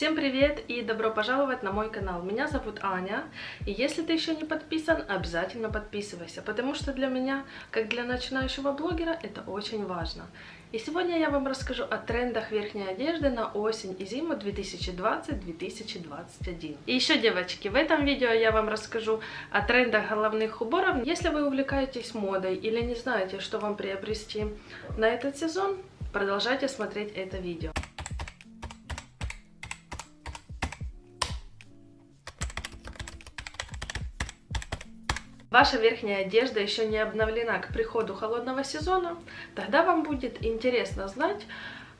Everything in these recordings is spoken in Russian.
Всем привет и добро пожаловать на мой канал. Меня зовут Аня, и если ты еще не подписан, обязательно подписывайся, потому что для меня, как для начинающего блогера, это очень важно. И сегодня я вам расскажу о трендах верхней одежды на осень и зиму 2020-2021. И еще, девочки, в этом видео я вам расскажу о трендах головных уборов. Если вы увлекаетесь модой или не знаете, что вам приобрести на этот сезон, продолжайте смотреть это видео. Ваша верхняя одежда еще не обновлена к приходу холодного сезона, тогда вам будет интересно знать,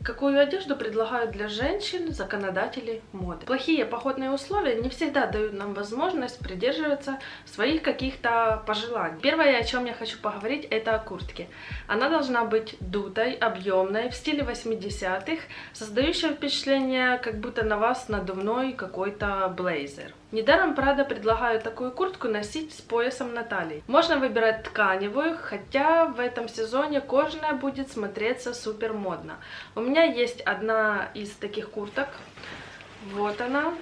Какую одежду предлагают для женщин законодатели моды? Плохие походные условия не всегда дают нам возможность придерживаться своих каких-то пожеланий. Первое, о чем я хочу поговорить, это о куртке. Она должна быть дутой, объемной, в стиле 80-х, создающая впечатление, как будто на вас надувной какой-то блейзер. Недаром Прада предлагают такую куртку носить с поясом на талии. Можно выбирать тканевую, хотя в этом сезоне кожаная будет смотреться супер модно. У меня есть одна из таких курток. Вот она.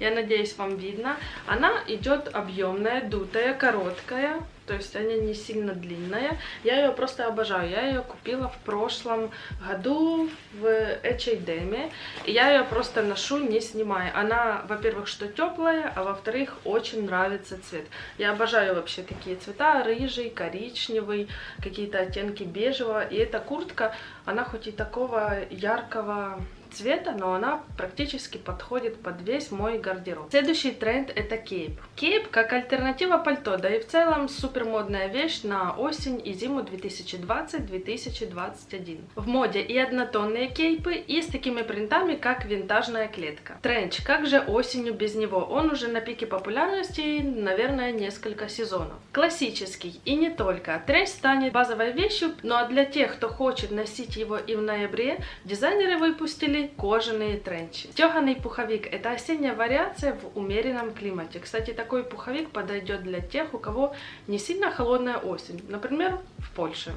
Я надеюсь, вам видно. Она идет объемная, дутая, короткая то есть она не сильно длинная. Я ее просто обожаю. Я ее купила в прошлом году в H&M. Я ее просто ношу, не снимая. Она, во-первых, что теплая, а во-вторых, очень нравится цвет. Я обожаю вообще такие цвета. Рыжий, коричневый, какие-то оттенки бежевого. И эта куртка, она хоть и такого яркого цвета, но она практически подходит под весь мой гардероб. Следующий тренд это кейп. Кейп как альтернатива пальто, да и в целом супер модная вещь на осень и зиму 2020-2021. В моде и однотонные кейпы, и с такими принтами, как винтажная клетка. Тренч, как же осенью без него? Он уже на пике популярности, наверное, несколько сезонов. Классический и не только. Тренч станет базовой вещью, ну а для тех, кто хочет носить его и в ноябре, дизайнеры выпустили кожаные тренчи. Стеганый пуховик – это осенняя вариация в умеренном климате. Кстати, такой пуховик подойдет для тех, у кого не сильно холодная осень, например, в Польше.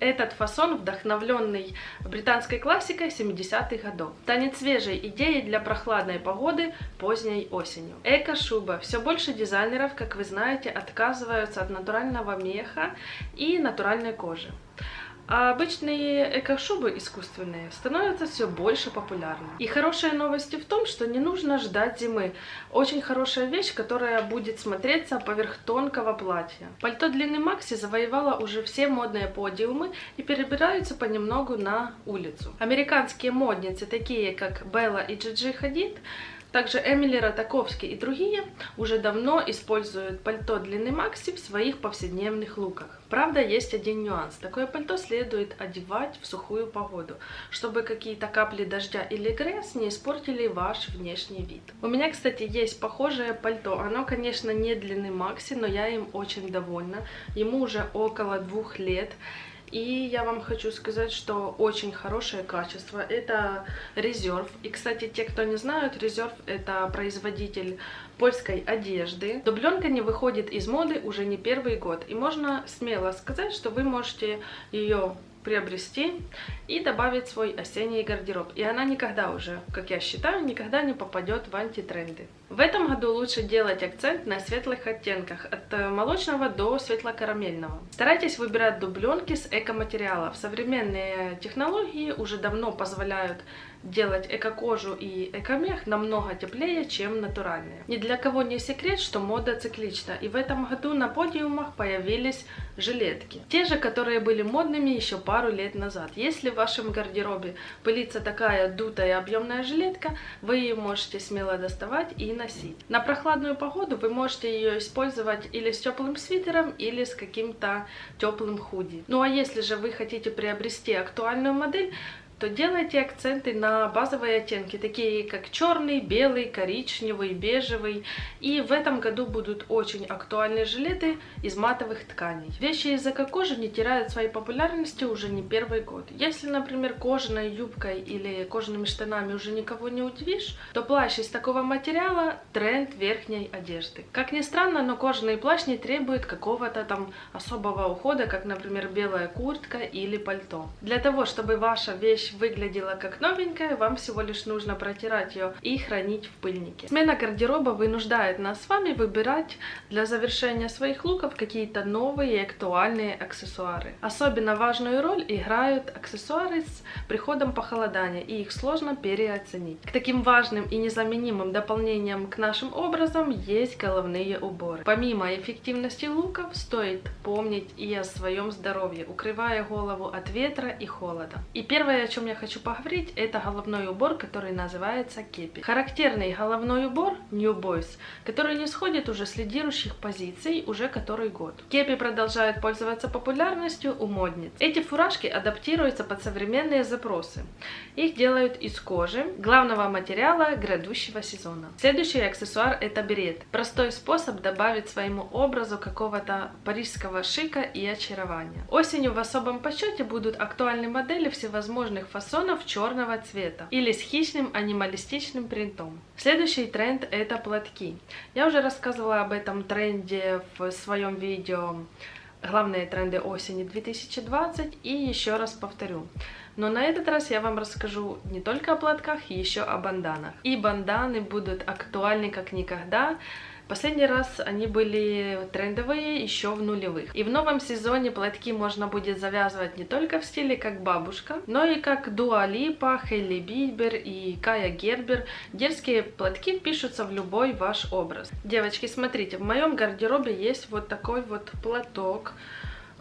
Этот фасон вдохновленный британской классикой 70-х годов. Станет свежей идеей для прохладной погоды поздней осенью. Эко-шуба. Все больше дизайнеров, как вы знаете, отказываются от натурального меха и натуральной кожи. А обычные эко-шубы искусственные становятся все больше популярны. И хорошая новость в том, что не нужно ждать зимы. Очень хорошая вещь, которая будет смотреться поверх тонкого платья. Пальто длины Макси завоевало уже все модные подиумы и перебираются понемногу на улицу. Американские модницы, такие как Белла и Джиджи Хадид, также Эмили Ротаковский и другие уже давно используют пальто длины Макси в своих повседневных луках. Правда, есть один нюанс. Такое пальто следует одевать в сухую погоду, чтобы какие-то капли дождя или грязь не испортили ваш внешний вид. У меня, кстати, есть похожее пальто. Оно, конечно, не длины Макси, но я им очень довольна. Ему уже около двух лет. И я вам хочу сказать, что очень хорошее качество. Это Reserve. И, кстати, те, кто не знают, Reserve это производитель польской одежды. Дубленка не выходит из моды уже не первый год. И можно смело сказать, что вы можете ее приобрести и добавить свой осенний гардероб. И она никогда уже, как я считаю, никогда не попадет в антитренды. В этом году лучше делать акцент на светлых оттенках, от молочного до светло-карамельного. Старайтесь выбирать дубленки с эко-материалов. Современные технологии уже давно позволяют делать эко-кожу и эко-мех намного теплее, чем натуральные. Ни для кого не секрет, что мода циклична, и в этом году на подиумах появились жилетки. Те же, которые были модными еще пару лет назад. Если в вашем гардеробе пылится такая дутая объемная жилетка, вы ее можете смело доставать и носить. На прохладную погоду вы можете ее использовать или с теплым свитером, или с каким-то теплым худи. Ну а если же вы хотите приобрести актуальную модель, то делайте акценты на базовые оттенки, такие как черный, белый, коричневый, бежевый. И в этом году будут очень актуальные жилеты из матовых тканей. Вещи из эко-кожи не теряют своей популярности уже не первый год. Если, например, кожаной юбкой или кожаными штанами уже никого не удивишь, то плащ из такого материала – тренд верхней одежды. Как ни странно, но кожаный плащ не требует какого-то там особого ухода, как, например, белая куртка или пальто. Для того, чтобы ваша вещь вещь выглядела как новенькая, вам всего лишь нужно протирать ее и хранить в пыльнике. Смена гардероба вынуждает нас с вами выбирать для завершения своих луков какие-то новые и актуальные аксессуары. Особенно важную роль играют аксессуары с приходом похолодания, и их сложно переоценить. К таким важным и незаменимым дополнениям к нашим образам есть головные уборы. Помимо эффективности луков, стоит помнить и о своем здоровье, укрывая голову от ветра и холода. И первое, о чем я хочу поговорить, это головной убор, который называется кепи. Характерный головной убор New Boys, который не сходит уже с лидирующих позиций уже который год. Кепи продолжают пользоваться популярностью у модниц. Эти фуражки адаптируются под современные запросы. Их делают из кожи, главного материала грядущего сезона. Следующий аксессуар это берет. Простой способ добавить своему образу какого-то парижского шика и очарования. Осенью в особом почете будут актуальны модели всевозможных фасонов черного цвета или с хищным анималистичным принтом. Следующий тренд это платки. Я уже рассказывала об этом тренде в своем видео главные тренды осени 2020 и еще раз повторю. Но на этот раз я вам расскажу не только о платках, еще о банданах. И банданы будут актуальны как никогда, Последний раз они были трендовые еще в нулевых. И в новом сезоне платки можно будет завязывать не только в стиле как бабушка, но и как Дуа Липа, Хелли Бибер и Кая Гербер. Дерзкие платки впишутся в любой ваш образ. Девочки, смотрите, в моем гардеробе есть вот такой вот платок.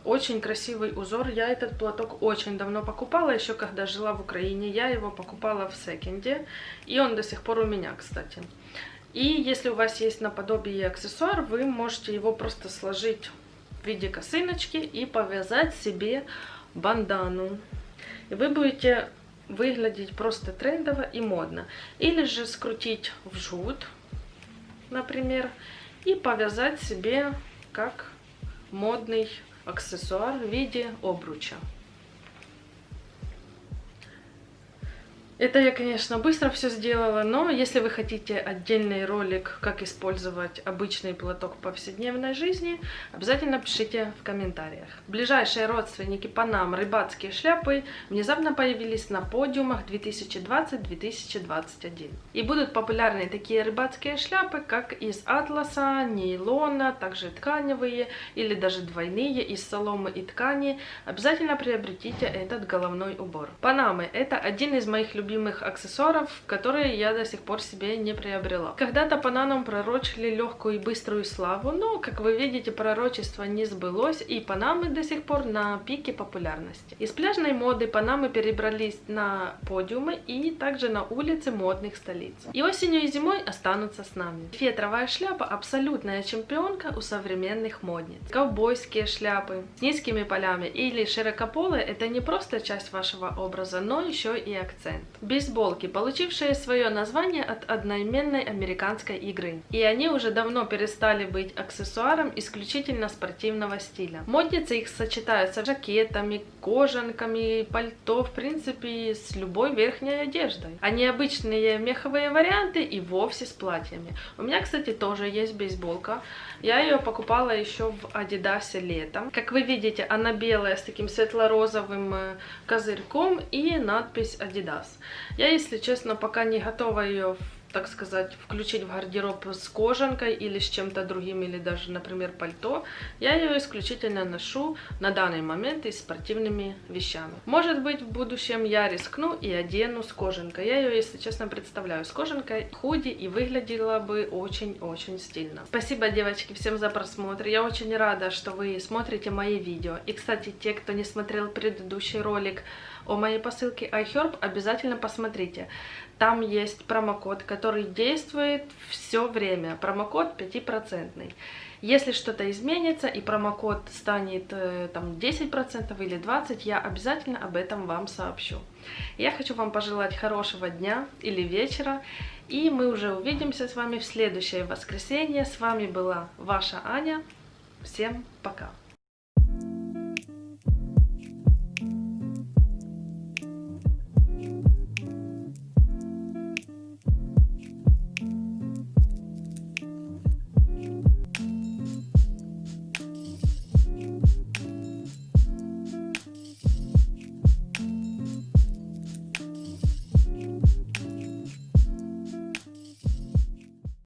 Очень красивый узор. Я этот платок очень давно покупала, еще когда жила в Украине. Я его покупала в секенде, и он до сих пор у меня, кстати. И если у вас есть наподобие аксессуар, вы можете его просто сложить в виде косыночки и повязать себе бандану. И вы будете выглядеть просто трендово и модно. Или же скрутить в жгут, например, и повязать себе как модный аксессуар в виде обруча. Это я, конечно, быстро все сделала, но если вы хотите отдельный ролик, как использовать обычный платок в повседневной жизни, обязательно пишите в комментариях. Ближайшие родственники Панам рыбацкие шляпы внезапно появились на подиумах 2020-2021. И будут популярны такие рыбацкие шляпы, как из атласа, нейлона, также тканевые или даже двойные из соломы и ткани. Обязательно приобретите этот головной убор. Панамы это один из моих любимых любимых аксессуаров, которые я до сих пор себе не приобрела. Когда-то Панамам пророчили легкую и быструю славу, но, как вы видите, пророчество не сбылось, и Панамы до сих пор на пике популярности. Из пляжной моды Панамы перебрались на подиумы и также на улицы модных столиц. И осенью и зимой останутся с нами. Фетровая шляпа абсолютная чемпионка у современных модниц. Ковбойские шляпы с низкими полями или широкополые это не просто часть вашего образа, но еще и акцент бейсболки, получившие свое название от одноименной американской игры. И они уже давно перестали быть аксессуаром исключительно спортивного стиля. Модницы их сочетаются с жакетами, кожанками, пальто, в принципе, с любой верхней одеждой. А необычные меховые варианты и вовсе с платьями. У меня, кстати, тоже есть бейсболка. Я ее покупала еще в Адидасе летом. Как вы видите, она белая с таким светло-розовым э, козырьком и надпись Adidas. Я, если честно, пока не готова ее так сказать, включить в гардероб с кожанкой или с чем-то другим, или даже, например, пальто, я ее исключительно ношу на данный момент и спортивными вещами. Может быть, в будущем я рискну и одену с кожанкой. Я ее, если честно, представляю с кожанкой, худи и выглядела бы очень-очень стильно. Спасибо, девочки, всем за просмотр. Я очень рада, что вы смотрите мои видео. И, кстати, те, кто не смотрел предыдущий ролик о моей посылке iHerb, обязательно посмотрите. Там есть промокод, который действует все время. Промокод 5%. Если что-то изменится и промокод станет э, там 10% или 20%, я обязательно об этом вам сообщу. Я хочу вам пожелать хорошего дня или вечера. И мы уже увидимся с вами в следующее воскресенье. С вами была ваша Аня. Всем пока!